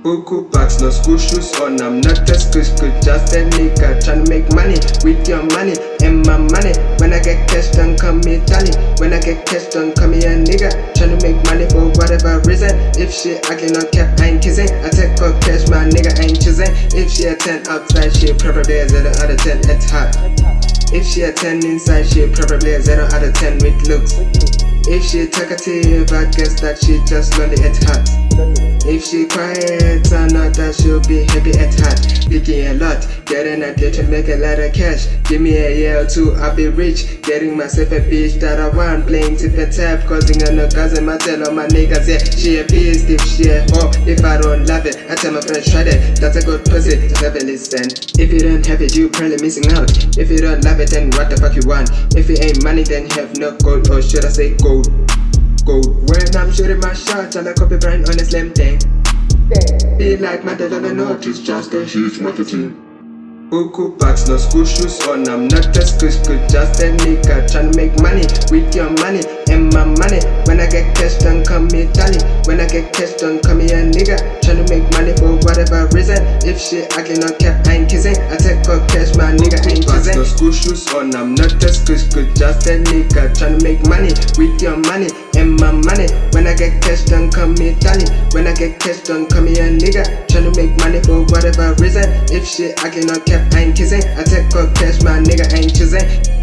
Buku bucks, no school shoes oh, on. I'm not a school school, just a nigga trying to make money with your money and my money. When I get cash, don't call me Tally. When I get cash, don't call me a nigga trying to make money for whatever reason. If she ugly, no cap, I ain't kissing. I take her cash, my nigga ain't choosing. If she a 10 outside, she probably a 0 out of 10 at heart. If she a 10 inside, she probably a 0 out of 10 with looks. If she talkative, I guess that she just lonely at heart. If she quiet or not, that she'll be happy at heart. Picking a lot, getting a deal to make a lot of cash. Give me a year or two, I'll be rich. Getting myself a bitch that I want. Playing tip and tap, causing a no cousin. I tell all my niggas, yeah, she a beast. If she a if I don't love it, I tell my friends, try that, That's a good pussy, just have a listen. If you don't have it, you probably missing out. If you don't love it, then what the fuck you want? If it ain't money, then have no gold, or should I say? Gold. Shooting my shots, I like copy brand on a slim thing. Be like my dad on the note, it's just a huge marketing. Buku bucks, no school shoes on. I'm not school school, just a nigga trying to make money with your money and my money. When I get cash, don't call me Tally. When I get cash, don't call me a nigga Tryna make money for whatever reason. If she ugly, no cap, I ain't kissing. I take her cash, my nigga ain't kissing. No school shoes on. I'm not a school school, just a nigga Tryna make money with your money and my money. When I get cash, don't call me Tally. When I get cash, don't call me a nigga Tryna make money for whatever reason. If she ugly, no cap, I ain't kissing. I take her cash, my nigga ain't choosing.